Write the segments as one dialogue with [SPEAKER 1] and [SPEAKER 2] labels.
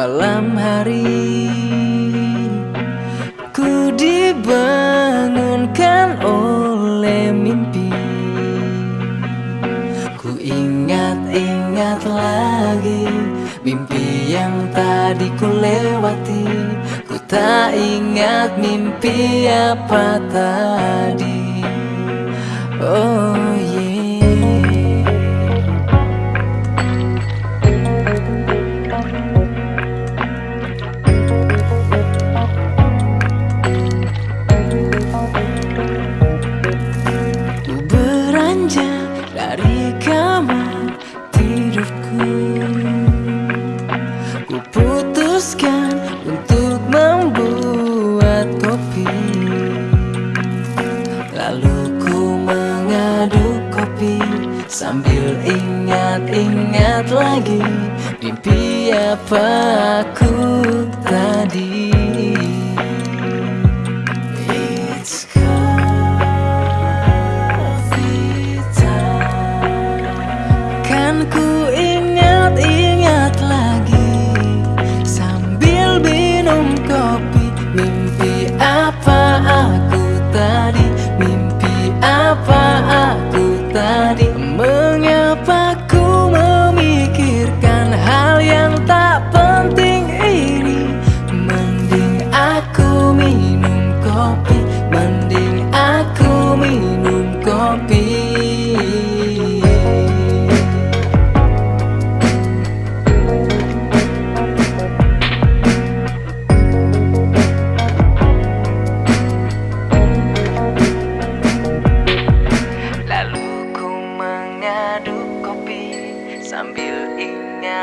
[SPEAKER 1] malam hari. Ku dibangunkan oleh mimpi. Ku ingat-ingat lagi Mimpi yang tadi ku lewati. Ku tak ingat mimpi apa tadi. Oh beranjak dari kamar tidurku. Ku putuskan untuk membuat kopi. Lalu ku mengaduk kopi Sambil ingat-ingat lagi Mimpi apa aku tadi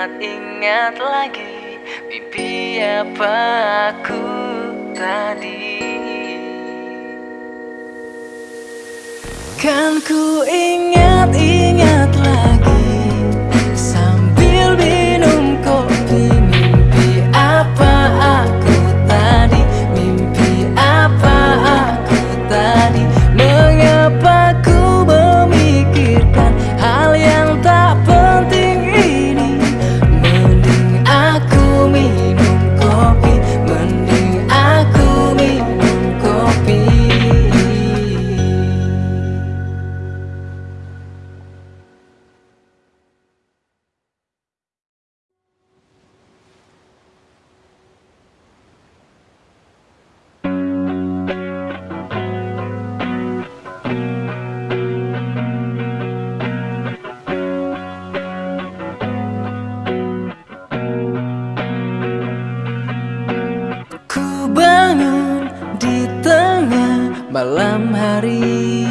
[SPEAKER 1] ingat-ingat lagi Mimpi apa aku tadi. Kan ku ingat-ingat lagi malam hari.